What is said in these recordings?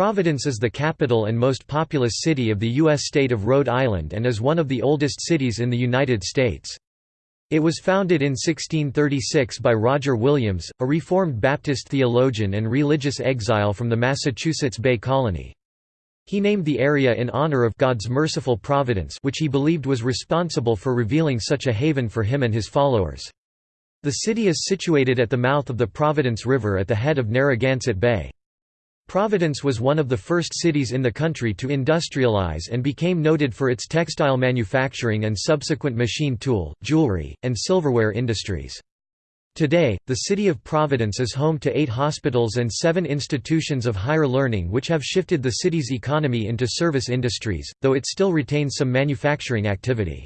Providence is the capital and most populous city of the U.S. state of Rhode Island and is one of the oldest cities in the United States. It was founded in 1636 by Roger Williams, a Reformed Baptist theologian and religious exile from the Massachusetts Bay Colony. He named the area in honor of God's merciful providence which he believed was responsible for revealing such a haven for him and his followers. The city is situated at the mouth of the Providence River at the head of Narragansett Bay. Providence was one of the first cities in the country to industrialize and became noted for its textile manufacturing and subsequent machine tool, jewelry, and silverware industries. Today, the city of Providence is home to eight hospitals and seven institutions of higher learning which have shifted the city's economy into service industries, though it still retains some manufacturing activity.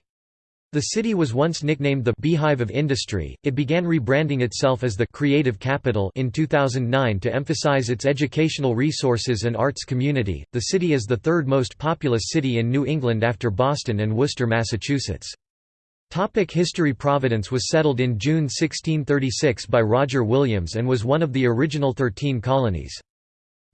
The city was once nicknamed the Beehive of Industry. It began rebranding itself as the Creative Capital in 2009 to emphasize its educational resources and arts community. The city is the third most populous city in New England after Boston and Worcester, Massachusetts. Topic history Providence was settled in June 1636 by Roger Williams and was one of the original thirteen colonies.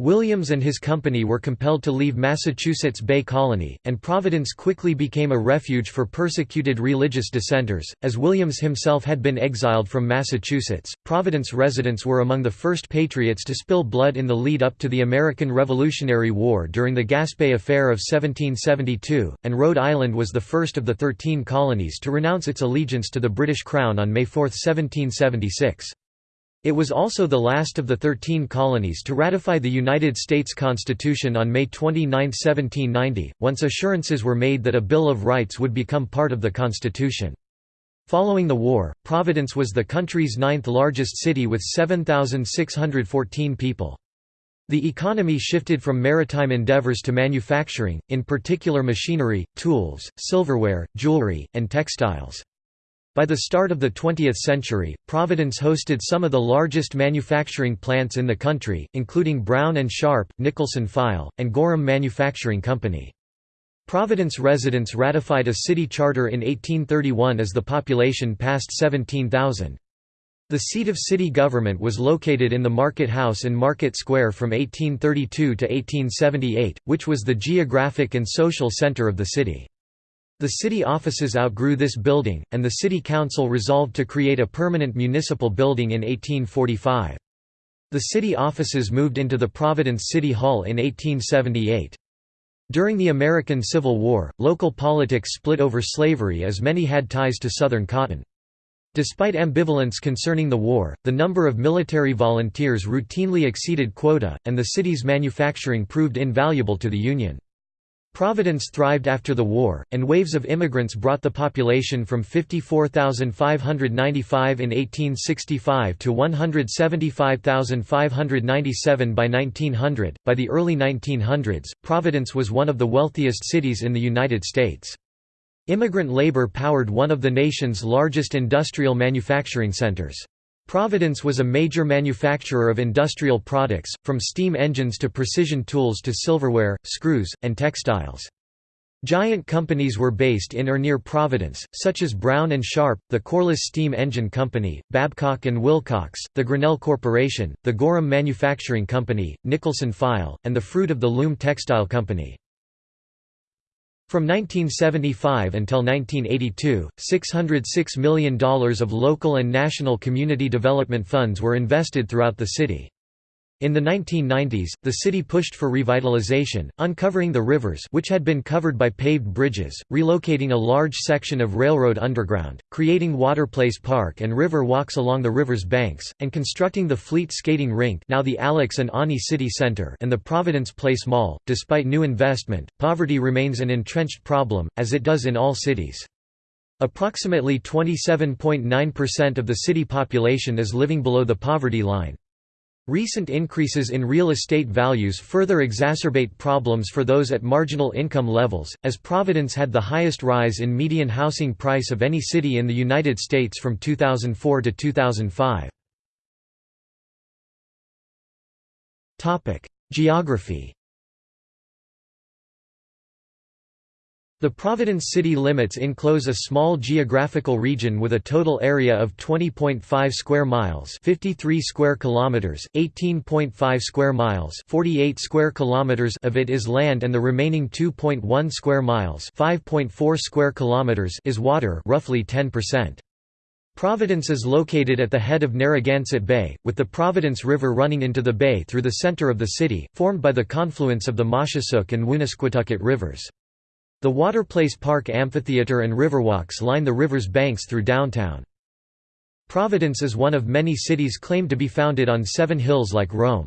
Williams and his company were compelled to leave Massachusetts Bay Colony, and Providence quickly became a refuge for persecuted religious dissenters. As Williams himself had been exiled from Massachusetts, Providence residents were among the first patriots to spill blood in the lead up to the American Revolutionary War during the Gaspee Affair of 1772, and Rhode Island was the first of the thirteen colonies to renounce its allegiance to the British Crown on May 4, 1776. It was also the last of the Thirteen Colonies to ratify the United States Constitution on May 29, 1790, once assurances were made that a Bill of Rights would become part of the Constitution. Following the war, Providence was the country's ninth largest city with 7,614 people. The economy shifted from maritime endeavors to manufacturing, in particular machinery, tools, silverware, jewelry, and textiles. By the start of the 20th century, Providence hosted some of the largest manufacturing plants in the country, including Brown & Sharpe, Nicholson File, and Gorham Manufacturing Company. Providence residents ratified a city charter in 1831 as the population passed 17,000. The seat of city government was located in the Market House in Market Square from 1832 to 1878, which was the geographic and social center of the city. The city offices outgrew this building, and the city council resolved to create a permanent municipal building in 1845. The city offices moved into the Providence City Hall in 1878. During the American Civil War, local politics split over slavery as many had ties to Southern cotton. Despite ambivalence concerning the war, the number of military volunteers routinely exceeded quota, and the city's manufacturing proved invaluable to the Union. Providence thrived after the war, and waves of immigrants brought the population from 54,595 in 1865 to 175,597 by 1900. By the early 1900s, Providence was one of the wealthiest cities in the United States. Immigrant labor powered one of the nation's largest industrial manufacturing centers. Providence was a major manufacturer of industrial products, from steam engines to precision tools to silverware, screws, and textiles. Giant companies were based in or near Providence, such as Brown & Sharpe, the Corliss Steam Engine Company, Babcock & Wilcox, the Grinnell Corporation, the Gorham Manufacturing Company, Nicholson File, and the Fruit of the Loom Textile Company. From 1975 until 1982, $606 million of local and national community development funds were invested throughout the city. In the 1990s, the city pushed for revitalization, uncovering the rivers which had been covered by paved bridges, relocating a large section of railroad underground, creating Waterplace Park and river walks along the river's banks, and constructing the Fleet Skating Rink now the Alex and Ani City Center and the Providence Place Mall. Despite new investment, poverty remains an entrenched problem, as it does in all cities. Approximately 27.9% of the city population is living below the poverty line. Recent increases in real estate values further exacerbate problems for those at marginal income levels, as Providence had the highest rise in median housing price of any city in the United States from 2004 to 2005. Geography The Providence city limits enclose a small geographical region with a total area of 20.5 square miles, 53 square kilometers, 18.5 square miles, 48 square kilometers of it is land and the remaining 2.1 square miles, 5.4 square kilometers is water, roughly 10%. Providence is located at the head of Narragansett Bay, with the Providence River running into the bay through the center of the city, formed by the confluence of the Moshassuck and Woonasquatucket rivers. The Waterplace Park Amphitheater and riverwalks line the river's banks through downtown. Providence is one of many cities claimed to be founded on seven hills like Rome.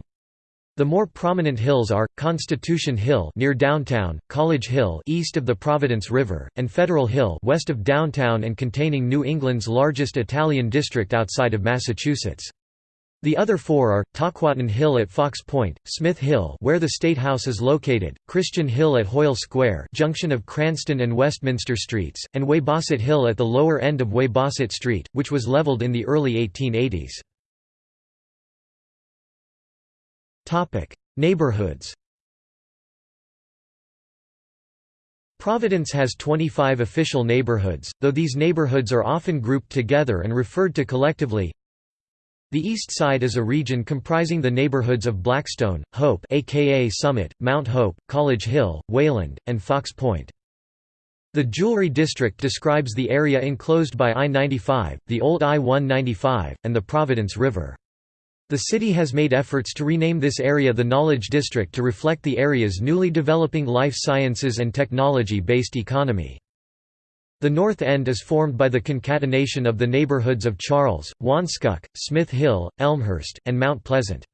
The more prominent hills are, Constitution Hill near downtown, College Hill east of the Providence River, and Federal Hill west of downtown and containing New England's largest Italian district outside of Massachusetts. The other four are, Tahquah Hill at Fox Point, Smith Hill where the State House is located, Christian Hill at Hoyle Square junction of Cranston and Westminster Streets, and Weybosset Hill at the lower end of Weybosset Street, which was leveled in the early 1880s. Neighborhoods Providence has 25 official neighborhoods, though these neighborhoods are often grouped together and referred to collectively the East Side is a region comprising the neighborhoods of Blackstone, Hope aka Summit, Mount Hope, College Hill, Wayland, and Fox Point. The Jewelry District describes the area enclosed by I-95, the old I-195, and the Providence River. The city has made efforts to rename this area the Knowledge District to reflect the area's newly developing life sciences and technology-based economy. The North End is formed by the concatenation of the neighborhoods of Charles, Wanskuck, Smith Hill, Elmhurst, and Mount Pleasant.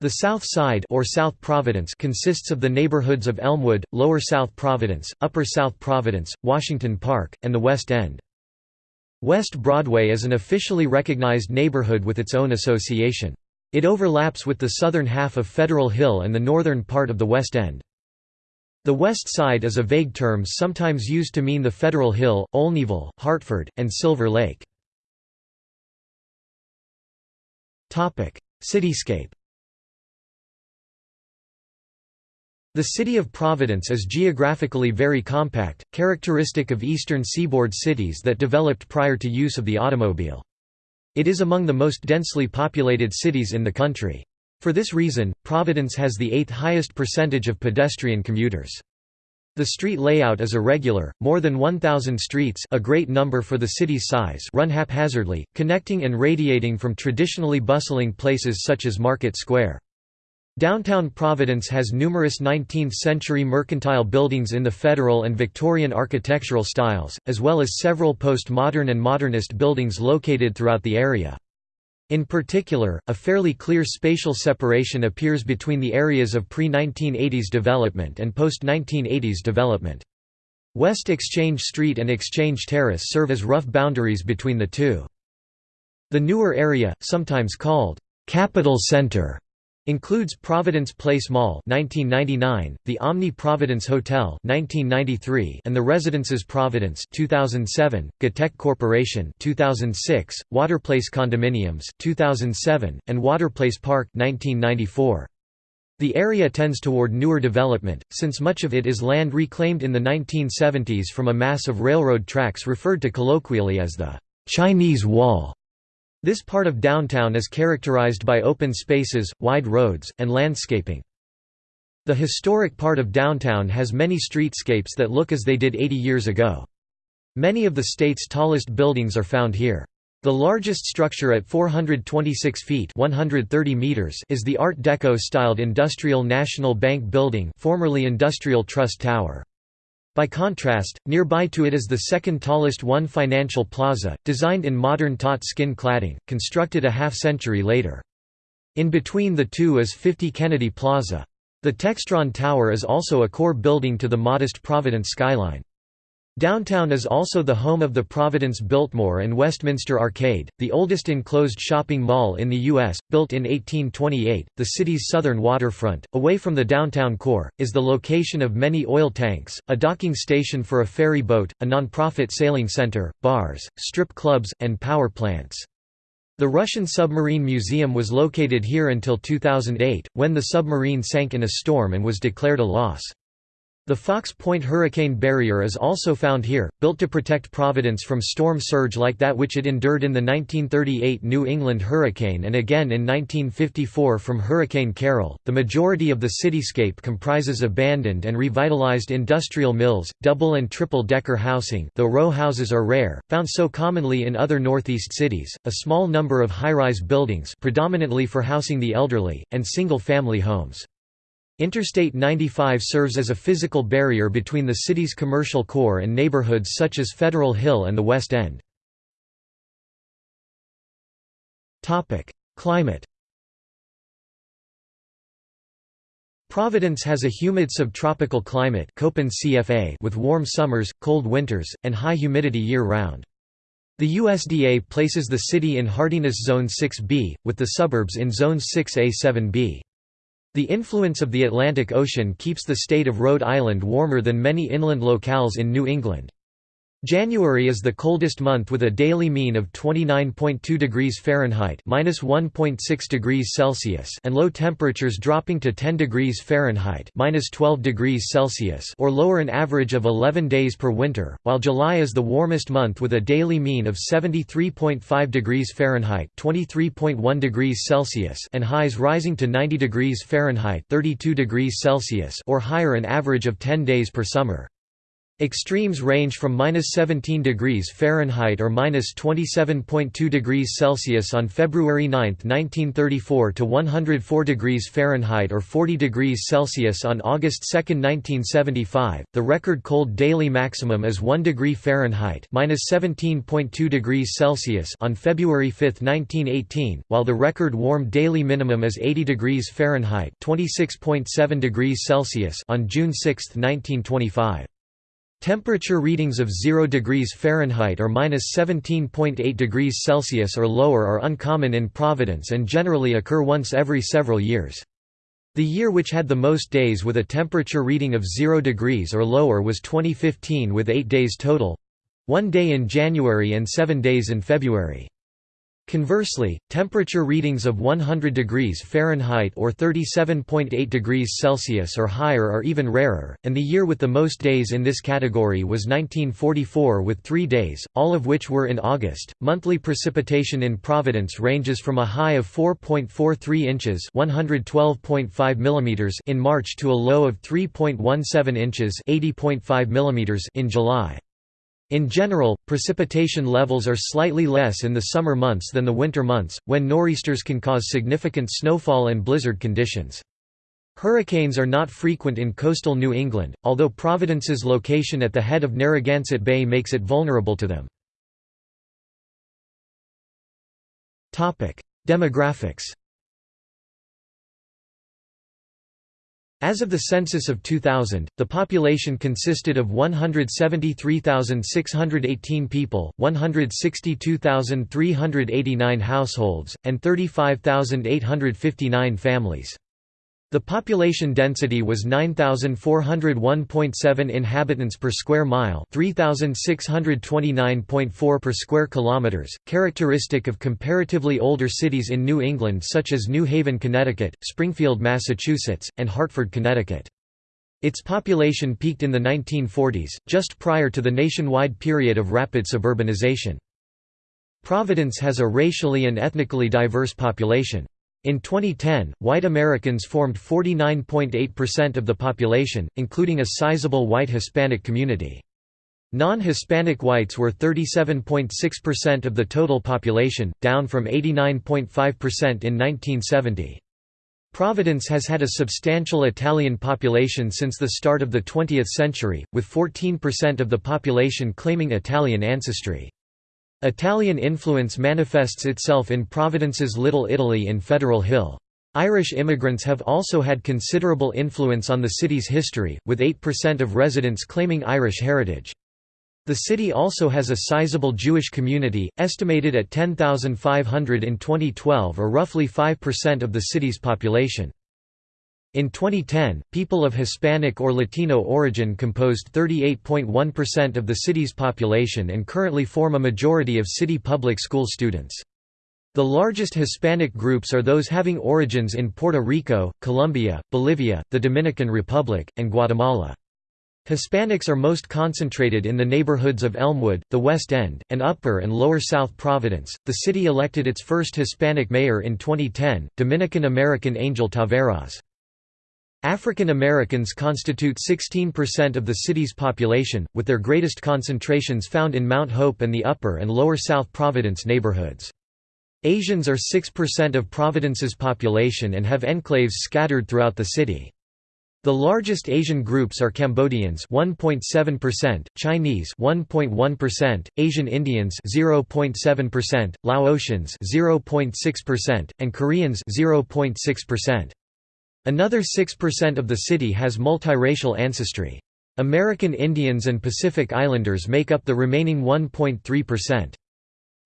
The South Side or South Providence consists of the neighborhoods of Elmwood, Lower South Providence, Upper South Providence, Washington Park, and the West End. West Broadway is an officially recognized neighborhood with its own association. It overlaps with the southern half of Federal Hill and the northern part of the West End. The West Side is a vague term sometimes used to mean the Federal Hill, Olneyville, Hartford, and Silver Lake. Cityscape The city of Providence is geographically very compact, characteristic of eastern seaboard cities that developed prior to use of the automobile. It is among the most densely populated cities in the country. For this reason, Providence has the eighth highest percentage of pedestrian commuters. The street layout is irregular, more than 1,000 streets a great number for the city's size run haphazardly, connecting and radiating from traditionally bustling places such as Market Square. Downtown Providence has numerous 19th-century mercantile buildings in the Federal and Victorian architectural styles, as well as several post-modern and modernist buildings located throughout the area. In particular, a fairly clear spatial separation appears between the areas of pre-1980s development and post-1980s development. West Exchange Street and Exchange Terrace serve as rough boundaries between the two. The newer area, sometimes called Capital Center, Includes Providence Place Mall 1999, the Omni Providence Hotel 1993, and the Residences Providence 2007, GTECH Corporation 2006, Waterplace Condominiums 2007, and Waterplace Park 1994. The area tends toward newer development, since much of it is land reclaimed in the 1970s from a mass of railroad tracks referred to colloquially as the Chinese Wall. This part of downtown is characterized by open spaces, wide roads, and landscaping. The historic part of downtown has many streetscapes that look as they did 80 years ago. Many of the state's tallest buildings are found here. The largest structure at 426 feet 130 meters is the Art Deco-styled Industrial National Bank Building formerly Industrial Trust Tower. By contrast, nearby to it is the second tallest One Financial Plaza, designed in modern taut skin cladding, constructed a half-century later. In between the two is 50 Kennedy Plaza. The Textron Tower is also a core building to the modest Providence skyline. Downtown is also the home of the Providence Biltmore and Westminster Arcade, the oldest enclosed shopping mall in the U.S., built in 1828. The city's southern waterfront, away from the downtown core, is the location of many oil tanks, a docking station for a ferry boat, a nonprofit sailing center, bars, strip clubs, and power plants. The Russian Submarine Museum was located here until 2008, when the submarine sank in a storm and was declared a loss. The Fox Point Hurricane Barrier is also found here, built to protect Providence from storm surge like that which it endured in the 1938 New England hurricane and again in 1954 from Hurricane Carol. The majority of the cityscape comprises abandoned and revitalized industrial mills, double and triple decker housing, though row houses are rare, found so commonly in other northeast cities, a small number of high-rise buildings, predominantly for housing the elderly, and single-family homes. Interstate 95 serves as a physical barrier between the city's commercial core and neighborhoods such as Federal Hill and the West End. Climate Providence has a humid subtropical climate with warm summers, cold winters, and high humidity year-round. The USDA places the city in hardiness zone 6B, with the suburbs in zones 6A-7B. The influence of the Atlantic Ocean keeps the state of Rhode Island warmer than many inland locales in New England. January is the coldest month with a daily mean of 29.2 degrees Fahrenheit (-1.6 degrees Celsius) and low temperatures dropping to 10 degrees Fahrenheit (-12 degrees Celsius) or lower an average of 11 days per winter, while July is the warmest month with a daily mean of 73.5 degrees Fahrenheit (23.1 degrees Celsius) and highs rising to 90 degrees Fahrenheit (32 degrees Celsius) or higher an average of 10 days per summer. Extremes range from minus 17 degrees Fahrenheit or minus 27.2 degrees Celsius on February 9, 1934 to 104 degrees Fahrenheit or 40 degrees Celsius on August 2, 1975. The record cold daily maximum is 1 degree Fahrenheit minus 17.2 degrees Celsius on February 5, 1918, while the record warm daily minimum is 80 degrees Fahrenheit 26.7 degrees Celsius on June 6, 1925. Temperature readings of 0 degrees Fahrenheit or minus 17.8 degrees Celsius or lower are uncommon in Providence and generally occur once every several years. The year which had the most days with a temperature reading of 0 degrees or lower was 2015 with 8 days total—one day in January and 7 days in February. Conversely, temperature readings of 100 degrees Fahrenheit or 37.8 degrees Celsius or higher are even rarer, and the year with the most days in this category was 1944 with 3 days, all of which were in August. Monthly precipitation in Providence ranges from a high of 4.43 inches, 112.5 millimeters in March to a low of 3.17 inches, 80.5 millimeters in July. In general, precipitation levels are slightly less in the summer months than the winter months, when nor'easters can cause significant snowfall and blizzard conditions. Hurricanes are not frequent in coastal New England, although Providence's location at the head of Narragansett Bay makes it vulnerable to them. Demographics As of the census of 2000, the population consisted of 173,618 people, 162,389 households, and 35,859 families. The population density was 9401.7 inhabitants per square mile, 3629.4 per square kilometers, characteristic of comparatively older cities in New England such as New Haven, Connecticut, Springfield, Massachusetts, and Hartford, Connecticut. Its population peaked in the 1940s, just prior to the nationwide period of rapid suburbanization. Providence has a racially and ethnically diverse population. In 2010, white Americans formed 49.8% of the population, including a sizable white Hispanic community. Non-Hispanic whites were 37.6% of the total population, down from 89.5% in 1970. Providence has had a substantial Italian population since the start of the 20th century, with 14% of the population claiming Italian ancestry. Italian influence manifests itself in Providence's Little Italy in Federal Hill. Irish immigrants have also had considerable influence on the city's history, with 8% of residents claiming Irish heritage. The city also has a sizable Jewish community, estimated at 10,500 in 2012 or roughly 5% of the city's population. In 2010, people of Hispanic or Latino origin composed 38.1% of the city's population and currently form a majority of city public school students. The largest Hispanic groups are those having origins in Puerto Rico, Colombia, Bolivia, the Dominican Republic, and Guatemala. Hispanics are most concentrated in the neighborhoods of Elmwood, the West End, and Upper and Lower South Providence. The city elected its first Hispanic mayor in 2010, Dominican American Angel Taveras. African Americans constitute 16% of the city's population, with their greatest concentrations found in Mount Hope and the Upper and Lower South Providence neighborhoods. Asians are 6% of Providence's population and have enclaves scattered throughout the city. The largest Asian groups are Cambodians 1.7%, Chinese 1.1%, Asian Indians 0.7%, Laotians 0.6%, and Koreans 0.6%. Another 6% of the city has multiracial ancestry. American Indians and Pacific Islanders make up the remaining 1.3%.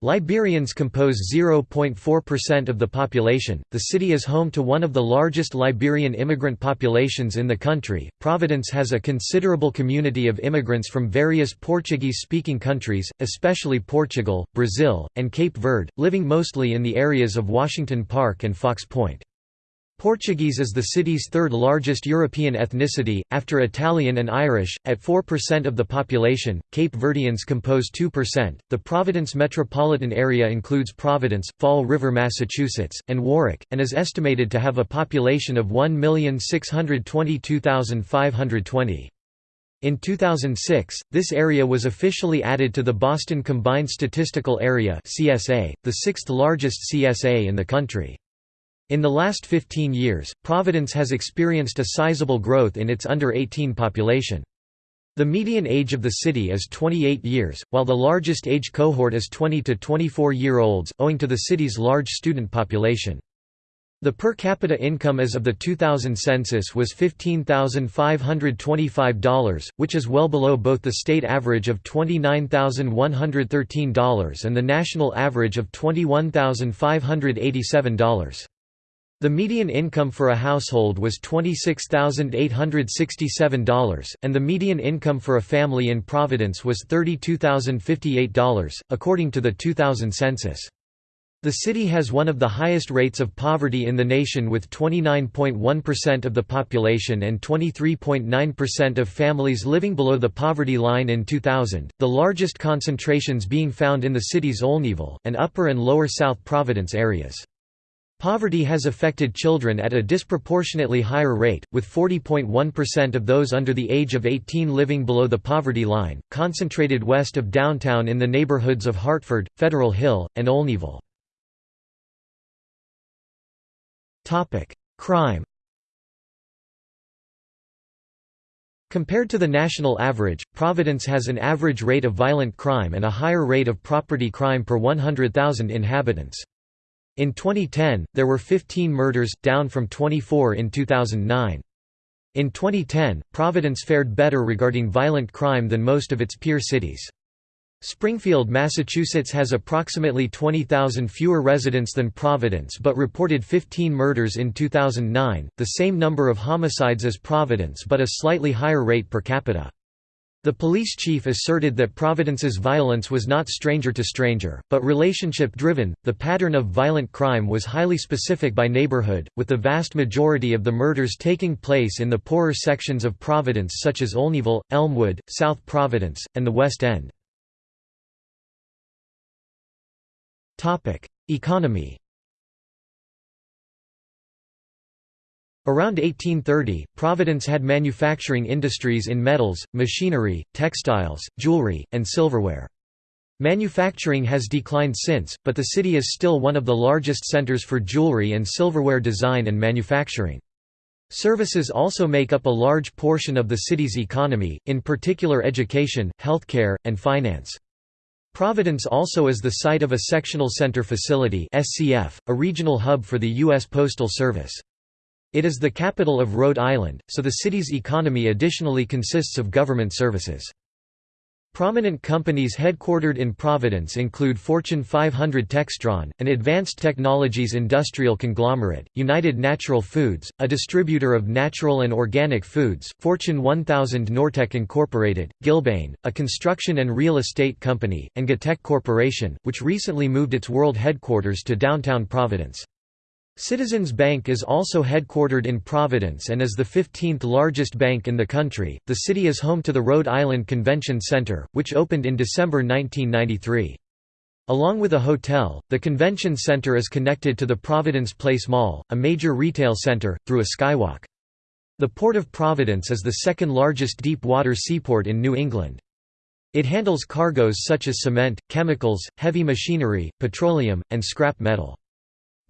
Liberians compose 0.4% of the population. The city is home to one of the largest Liberian immigrant populations in the country. Providence has a considerable community of immigrants from various Portuguese speaking countries, especially Portugal, Brazil, and Cape Verde, living mostly in the areas of Washington Park and Fox Point. Portuguese is the city's third largest European ethnicity, after Italian and Irish, at 4% of the population. Cape Verdeans compose 2%. The Providence metropolitan area includes Providence, Fall River, Massachusetts, and Warwick, and is estimated to have a population of 1,622,520. In 2006, this area was officially added to the Boston Combined Statistical Area (CSA), the sixth largest CSA in the country. In the last 15 years, Providence has experienced a sizable growth in its under-18 population. The median age of the city is 28 years, while the largest age cohort is 20 to 24-year-olds, owing to the city's large student population. The per capita income as of the 2000 census was $15,525, which is well below both the state average of $29,113 and the national average of $21,587. The median income for a household was $26,867, and the median income for a family in Providence was $32,058, according to the 2000 census. The city has one of the highest rates of poverty in the nation with 29.1% of the population and 23.9% of families living below the poverty line in 2000, the largest concentrations being found in the city's Olneyville, and Upper and Lower South Providence areas. Poverty has affected children at a disproportionately higher rate, with 40.1% of those under the age of 18 living below the poverty line, concentrated west of downtown in the neighborhoods of Hartford, Federal Hill, and Olneyville. Crime Compared to the national average, Providence has an average rate of violent crime and a higher rate of property crime per 100,000 inhabitants. In 2010, there were 15 murders, down from 24 in 2009. In 2010, Providence fared better regarding violent crime than most of its peer cities. Springfield, Massachusetts has approximately 20,000 fewer residents than Providence but reported 15 murders in 2009, the same number of homicides as Providence but a slightly higher rate per capita. The police chief asserted that Providence's violence was not stranger to stranger, but relationship-driven. The pattern of violent crime was highly specific by neighborhood, with the vast majority of the murders taking place in the poorer sections of Providence such as Olneyville, Elmwood, South Providence, and the West End. Economy Around 1830, Providence had manufacturing industries in metals, machinery, textiles, jewelry, and silverware. Manufacturing has declined since, but the city is still one of the largest centers for jewelry and silverware design and manufacturing. Services also make up a large portion of the city's economy, in particular education, healthcare, and finance. Providence also is the site of a Sectional Center Facility a regional hub for the U.S. Postal Service. It is the capital of Rhode Island, so the city's economy additionally consists of government services. Prominent companies headquartered in Providence include Fortune 500 Textron, an advanced technologies industrial conglomerate, United Natural Foods, a distributor of natural and organic foods, Fortune 1000 Nortek Incorporated, Gilbane, a construction and real estate company, and GTECH Corporation, which recently moved its world headquarters to downtown Providence. Citizens Bank is also headquartered in Providence and is the 15th largest bank in the country. The city is home to the Rhode Island Convention Center, which opened in December 1993. Along with a hotel, the convention center is connected to the Providence Place Mall, a major retail center, through a skywalk. The Port of Providence is the second largest deep-water seaport in New England. It handles cargoes such as cement, chemicals, heavy machinery, petroleum, and scrap metal.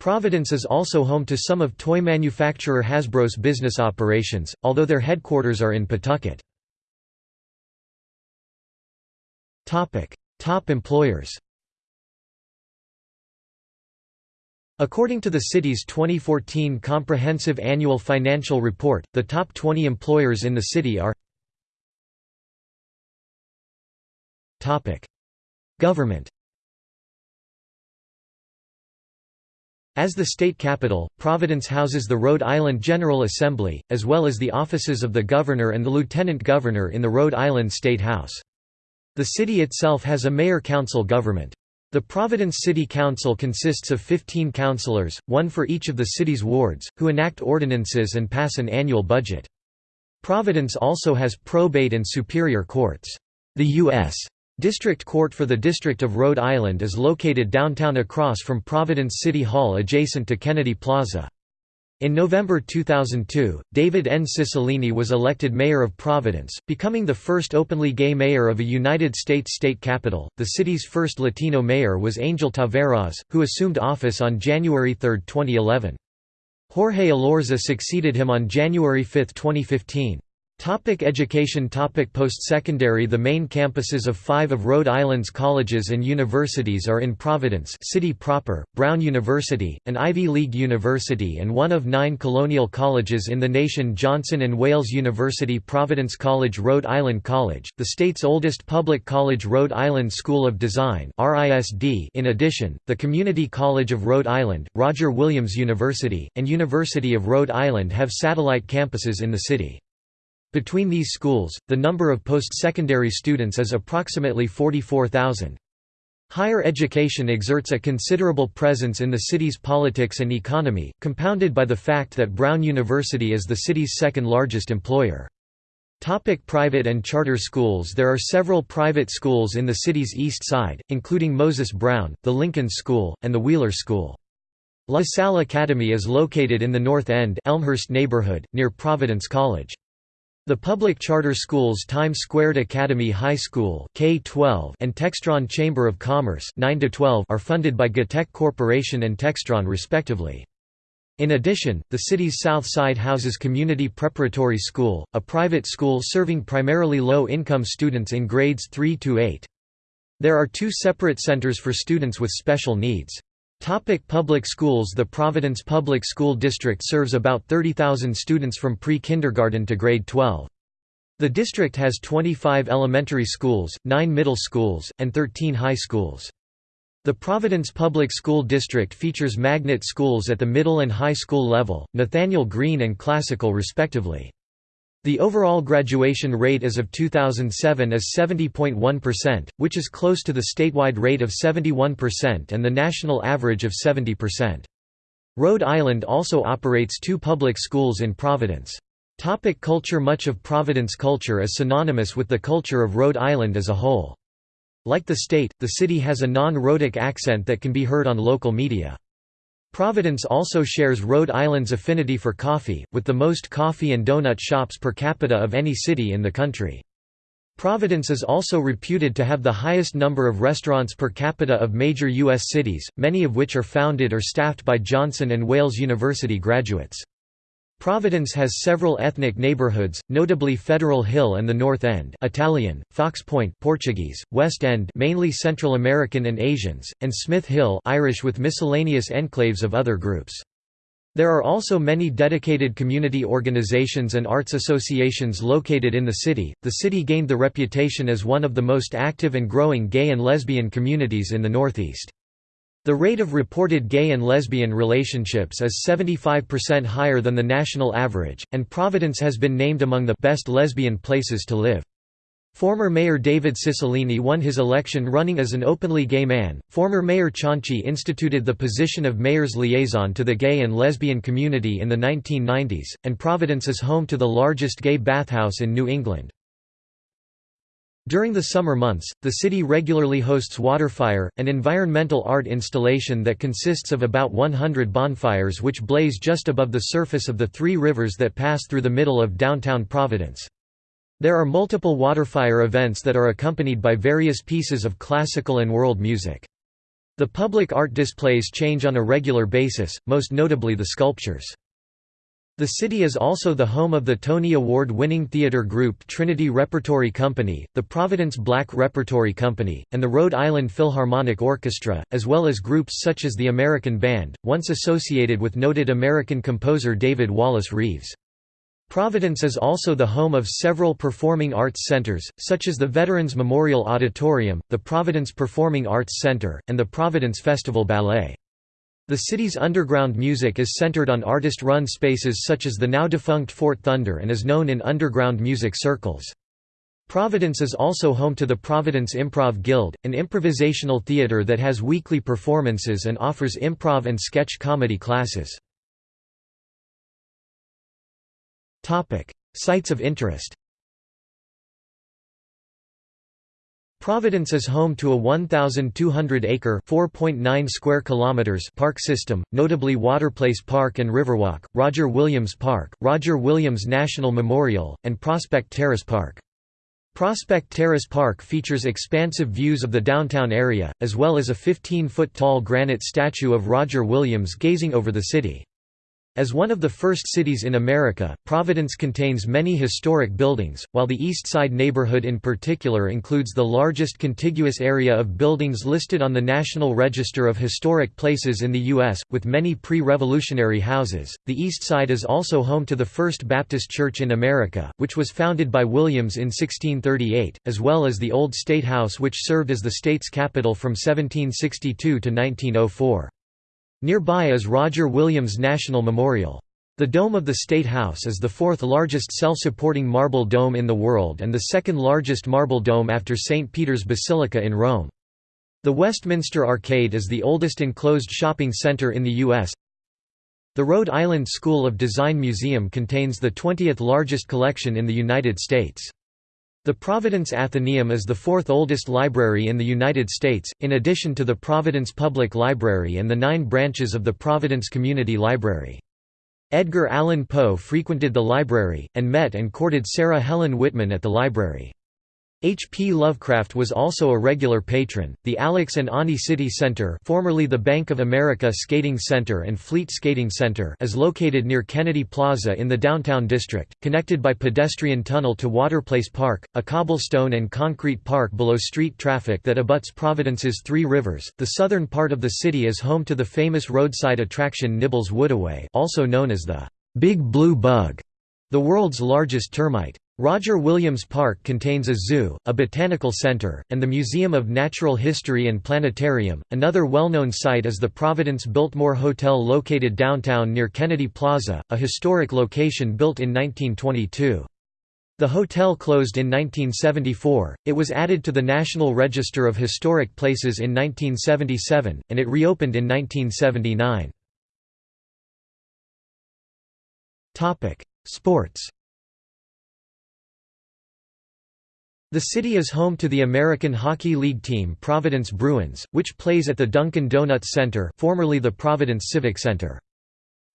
Providence is also home to some of toy manufacturer Hasbro's business operations, although their headquarters are in Pawtucket. Top employers According to the city's 2014 Comprehensive Annual Financial Report, the top 20 employers in the city are Government As the state capital, Providence houses the Rhode Island General Assembly, as well as the offices of the governor and the lieutenant governor in the Rhode Island State House. The city itself has a mayor-council government. The Providence City Council consists of 15 councilors, one for each of the city's wards, who enact ordinances and pass an annual budget. Providence also has probate and superior courts. The U.S. District Court for the District of Rhode Island is located downtown across from Providence City Hall adjacent to Kennedy Plaza. In November 2002, David N. Cicilline was elected mayor of Providence, becoming the first openly gay mayor of a United States state capital. The city's first Latino mayor was Angel Taveras, who assumed office on January 3, 2011. Jorge Elorza succeeded him on January 5, 2015. Topic education Topic Post-secondary The main campuses of five of Rhode Island's colleges and universities are in Providence city proper, Brown University, an Ivy League university and one of nine colonial colleges in the nation Johnson and Wales University Providence College Rhode Island College, the state's oldest public college Rhode Island School of Design in addition, the Community College of Rhode Island, Roger Williams University, and University of Rhode Island have satellite campuses in the city. Between these schools, the number of post-secondary students is approximately 44,000. Higher education exerts a considerable presence in the city's politics and economy, compounded by the fact that Brown University is the city's second largest employer. Topic private and charter schools There are several private schools in the city's east side, including Moses Brown, the Lincoln School, and the Wheeler School. La Salle Academy is located in the North End Elmhurst neighborhood, near Providence College. The public charter schools Times Squared Academy High School K-12 and Textron Chamber of Commerce 9 -12 are funded by GTECH Corporation and Textron respectively. In addition, the city's south side houses Community Preparatory School, a private school serving primarily low-income students in grades 3 to 8. There are two separate centers for students with special needs. Topic public schools The Providence Public School District serves about 30,000 students from pre-kindergarten to grade 12. The district has 25 elementary schools, 9 middle schools, and 13 high schools. The Providence Public School District features magnet schools at the middle and high school level, Nathanael Greene and Classical respectively. The overall graduation rate as of 2007 is 70.1%, which is close to the statewide rate of 71% and the national average of 70%. Rhode Island also operates two public schools in Providence. Topic culture Much of Providence culture is synonymous with the culture of Rhode Island as a whole. Like the state, the city has a non-rhotic accent that can be heard on local media. Providence also shares Rhode Island's affinity for coffee, with the most coffee and donut shops per capita of any city in the country. Providence is also reputed to have the highest number of restaurants per capita of major U.S. cities, many of which are founded or staffed by Johnson and Wales University graduates. Providence has several ethnic neighborhoods, notably Federal Hill and the North End Italian, Fox Point Portuguese, West End mainly Central American and Asians, and Smith Hill Irish with miscellaneous enclaves of other groups. There are also many dedicated community organizations and arts associations located in the city. The city gained the reputation as one of the most active and growing gay and lesbian communities in the Northeast. The rate of reported gay and lesbian relationships is 75% higher than the national average, and Providence has been named among the best lesbian places to live. Former Mayor David Cicilline won his election running as an openly gay man. Former Mayor Cianci instituted the position of mayor's liaison to the gay and lesbian community in the 1990s, and Providence is home to the largest gay bathhouse in New England. During the summer months, the city regularly hosts Waterfire, an environmental art installation that consists of about 100 bonfires which blaze just above the surface of the three rivers that pass through the middle of downtown Providence. There are multiple Waterfire events that are accompanied by various pieces of classical and world music. The public art displays change on a regular basis, most notably the sculptures. The city is also the home of the Tony Award-winning theater group Trinity Repertory Company, the Providence Black Repertory Company, and the Rhode Island Philharmonic Orchestra, as well as groups such as the American Band, once associated with noted American composer David Wallis Reeves. Providence is also the home of several performing arts centers, such as the Veterans Memorial Auditorium, the Providence Performing Arts Center, and the Providence Festival Ballet. The city's underground music is centered on artist-run spaces such as the now-defunct Fort Thunder and is known in underground music circles. Providence is also home to the Providence Improv Guild, an improvisational theater that has weekly performances and offers improv and sketch comedy classes. Sites of interest Providence is home to a 1,200-acre (4.9 square kilometers) park system, notably Waterplace Park and Riverwalk, Roger Williams Park, Roger Williams National Memorial, and Prospect Terrace Park. Prospect Terrace Park features expansive views of the downtown area, as well as a 15-foot-tall granite statue of Roger Williams gazing over the city. As one of the first cities in America, Providence contains many historic buildings, while the East Side neighborhood in particular includes the largest contiguous area of buildings listed on the National Register of Historic Places in the U.S., with many pre-revolutionary houses. The East Side is also home to the First Baptist Church in America, which was founded by Williams in 1638, as well as the Old State House which served as the state's capital from 1762 to 1904. Nearby is Roger Williams National Memorial. The dome of the State House is the fourth largest self-supporting marble dome in the world and the second largest marble dome after St. Peter's Basilica in Rome. The Westminster Arcade is the oldest enclosed shopping center in the U.S. The Rhode Island School of Design Museum contains the 20th largest collection in the United States. The Providence Athenaeum is the fourth oldest library in the United States, in addition to the Providence Public Library and the nine branches of the Providence Community Library. Edgar Allan Poe frequented the library, and met and courted Sarah Helen Whitman at the library. H. P. Lovecraft was also a regular patron. The Alex and Ani City Center, formerly the Bank of America Skating Center and Fleet Skating Center, is located near Kennedy Plaza in the downtown district, connected by pedestrian tunnel to Waterplace Park, a cobblestone and concrete park below street traffic that abuts Providence's Three Rivers. The southern part of the city is home to the famous roadside attraction Nibbles Woodaway, also known as the Big Blue Bug, the world's largest termite. Roger Williams Park contains a zoo, a botanical center, and the Museum of Natural History and Planetarium. Another well-known site is the Providence Biltmore Hotel located downtown near Kennedy Plaza, a historic location built in 1922. The hotel closed in 1974, it was added to the National Register of Historic Places in 1977, and it reopened in 1979. Sports The city is home to the American Hockey League team Providence Bruins, which plays at the Dunkin' Donuts Center formerly the Providence Civic Center.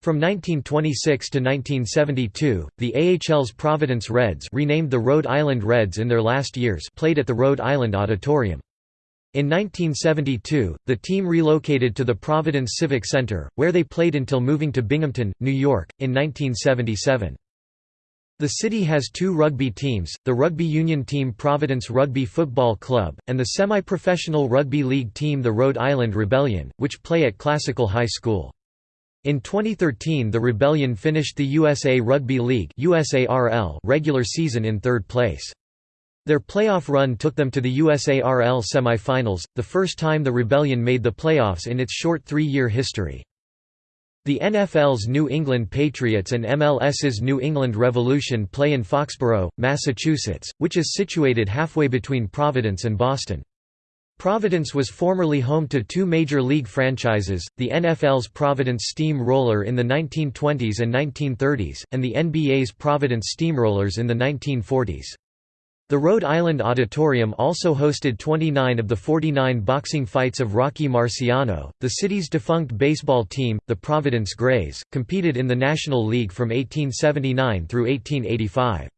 From 1926 to 1972, the AHL's Providence Reds renamed the Rhode Island Reds in their last years played at the Rhode Island Auditorium. In 1972, the team relocated to the Providence Civic Center, where they played until moving to Binghamton, New York, in 1977. The city has two rugby teams, the rugby union team Providence Rugby Football Club, and the semi-professional rugby league team the Rhode Island Rebellion, which play at Classical High School. In 2013 the Rebellion finished the USA Rugby League regular season in third place. Their playoff run took them to the USARL semi-finals, the first time the Rebellion made the playoffs in its short three-year history. The NFL's New England Patriots and MLS's New England Revolution play in Foxborough, Massachusetts, which is situated halfway between Providence and Boston. Providence was formerly home to two Major League franchises, the NFL's Providence Steam Roller in the 1920s and 1930s, and the NBA's Providence Steamrollers in the 1940s. The Rhode Island Auditorium also hosted 29 of the 49 boxing fights of Rocky Marciano. The city's defunct baseball team, the Providence Grays, competed in the National League from 1879 through 1885.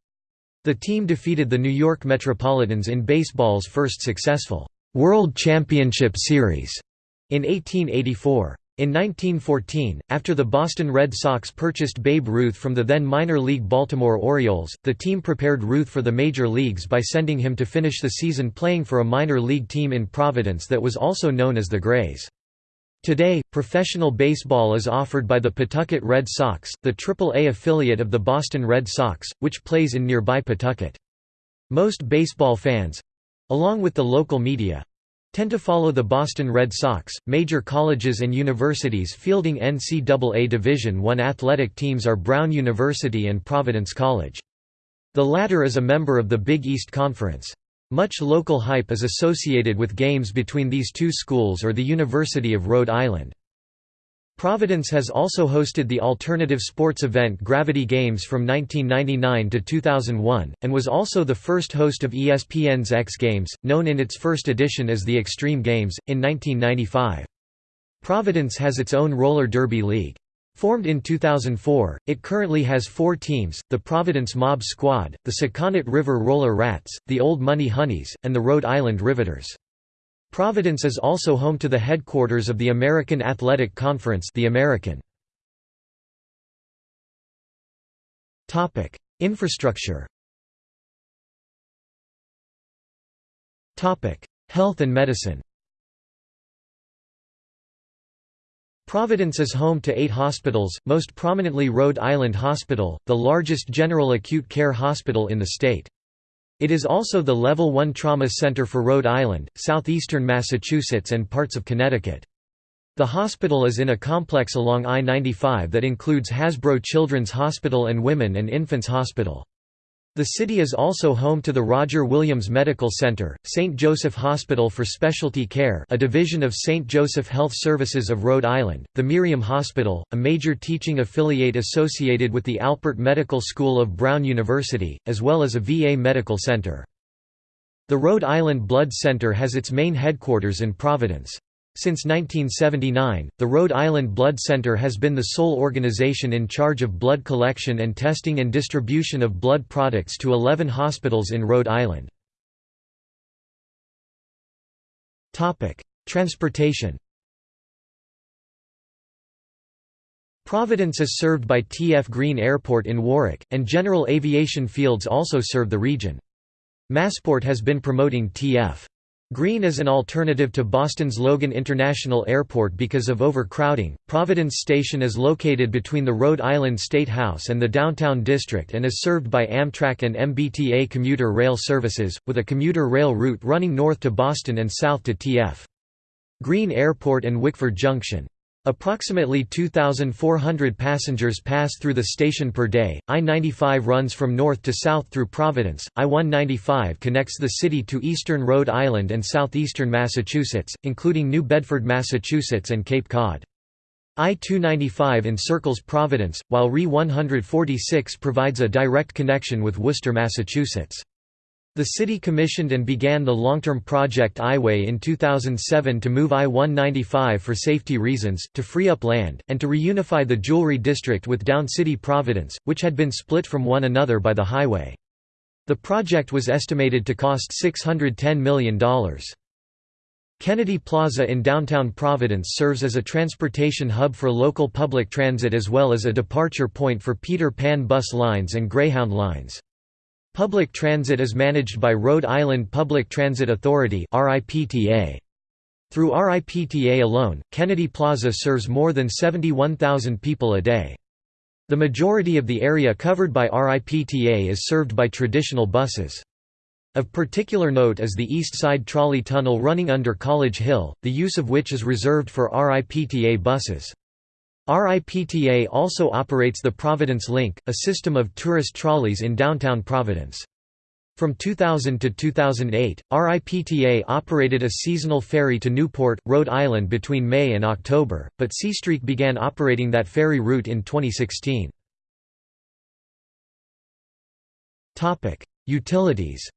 The team defeated the New York Metropolitans in baseball's first successful World Championship Series in 1884. In 1914, after the Boston Red Sox purchased Babe Ruth from the then minor league Baltimore Orioles, the team prepared Ruth for the major leagues by sending him to finish the season playing for a minor league team in Providence that was also known as the Grays. Today, professional baseball is offered by the Pawtucket Red Sox, the Triple-A affiliate of the Boston Red Sox, which plays in nearby Pawtucket. Most baseball fans—along with the local media, tend to follow the Boston Red Sox. Major colleges and universities fielding NCAA Division I athletic teams are Brown University and Providence College. The latter is a member of the Big East Conference. Much local hype is associated with games between these two schools or the University of Rhode Island. Providence has also hosted the alternative sports event Gravity Games from 1999 to 2001, and was also the first host of ESPN's X Games, known in its first edition as the Extreme Games, in 1995. Providence has its own roller derby league. Formed in 2004, it currently has four teams, the Providence Mob Squad, the Sakonnet River Roller Rats, the Old Money Honeys, and the Rhode Island Riveters. Providence is also home to the headquarters of the American Athletic Conference the American. Infrastructure Health and medicine Providence is home to eight hospitals, most prominently Rhode Island Hospital, the largest general acute care hospital in the state. It is also the Level 1 Trauma Center for Rhode Island, southeastern Massachusetts and parts of Connecticut. The hospital is in a complex along I-95 that includes Hasbro Children's Hospital and Women and Infants Hospital. The city is also home to the Roger Williams Medical Center, St. Joseph Hospital for Specialty Care a division of St. Joseph Health Services of Rhode Island, the Miriam Hospital, a major teaching affiliate associated with the Alpert Medical School of Brown University, as well as a VA medical center. The Rhode Island Blood Center has its main headquarters in Providence. Since 1979, the Rhode Island Blood Center has been the sole organization in charge of blood collection and testing and distribution of blood products to 11 hospitals in Rhode Island. Transportation Providence is served by T.F. Green Airport in Warwick, and General Aviation Fields also serve the region. Massport has been promoting T.F. Green is an alternative to Boston's Logan International Airport because of overcrowding. Providence Station is located between the Rhode Island State House and the downtown district and is served by Amtrak and MBTA commuter rail services, with a commuter rail route running north to Boston and south to TF. Green Airport and Wickford Junction. Approximately 2,400 passengers pass through the station per day. I 95 runs from north to south through Providence. I 195 connects the city to eastern Rhode Island and southeastern Massachusetts, including New Bedford, Massachusetts, and Cape Cod. I 295 encircles Providence, while RE 146 provides a direct connection with Worcester, Massachusetts. The city commissioned and began the long-term project I-Way in 2007 to move I-195 for safety reasons, to free up land, and to reunify the Jewelry District with Down City Providence, which had been split from one another by the highway. The project was estimated to cost $610 million. Kennedy Plaza in downtown Providence serves as a transportation hub for local public transit as well as a departure point for Peter Pan bus lines and Greyhound lines. Public transit is managed by Rhode Island Public Transit Authority Through RIPTA alone, Kennedy Plaza serves more than 71,000 people a day. The majority of the area covered by RIPTA is served by traditional buses. Of particular note is the East Side Trolley Tunnel running under College Hill, the use of which is reserved for RIPTA buses. RIPTA also operates the Providence Link, a system of tourist trolleys in downtown Providence. From 2000 to 2008, RIPTA operated a seasonal ferry to Newport, Rhode Island between May and October, but Seastreak began operating that ferry route in 2016. Utilities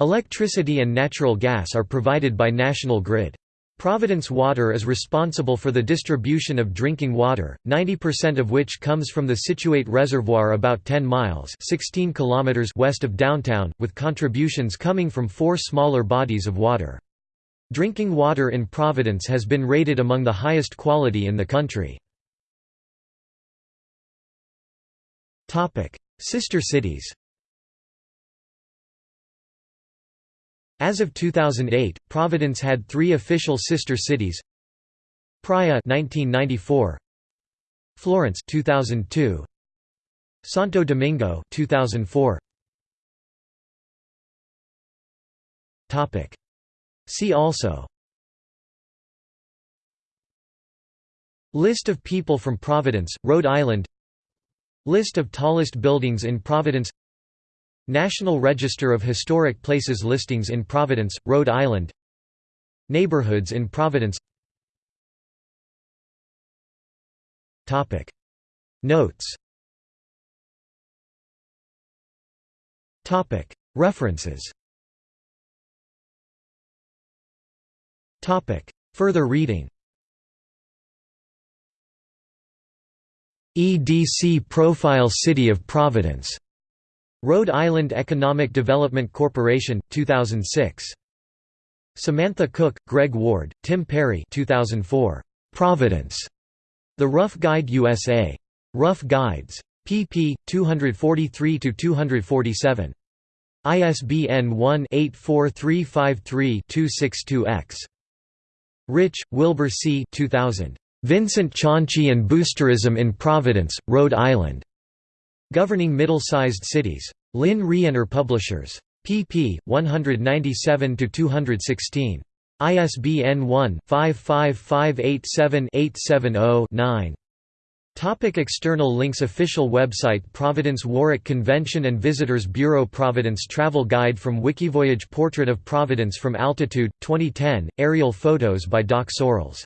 Electricity and natural gas are provided by National Grid. Providence Water is responsible for the distribution of drinking water, 90% of which comes from the Scituate Reservoir about 10 miles 16 kilometers west of downtown, with contributions coming from four smaller bodies of water. Drinking water in Providence has been rated among the highest quality in the country. Sister cities As of 2008, Providence had three official sister cities. Praia 1994, Florence 2002, Santo Domingo 2004. Topic. See also. List of people from Providence, Rhode Island. List of tallest buildings in Providence National Register of Historic Places listings in Providence, Rhode Island. Neighborhoods in Providence. Notes. References. Further reading. EDC Profile City of Providence Rhode Island Economic Development Corporation, 2006. Samantha Cook, Greg Ward, Tim Perry 2004. Providence. The Rough Guide USA. Rough Guides. pp. 243–247. ISBN 1-84353-262-X. Rich, Wilbur C. 2000. Vincent Cianci and Boosterism in Providence, Rhode Island. Governing Middle-Sized Cities. Lynne Rienner Publishers. pp. 197–216. ISBN 1-55587-870-9. Topic external links Official website Providence Warwick Convention and Visitors Bureau Providence Travel Guide from Wikivoyage Portrait of Providence from Altitude, 2010, aerial photos by Doc Sorrells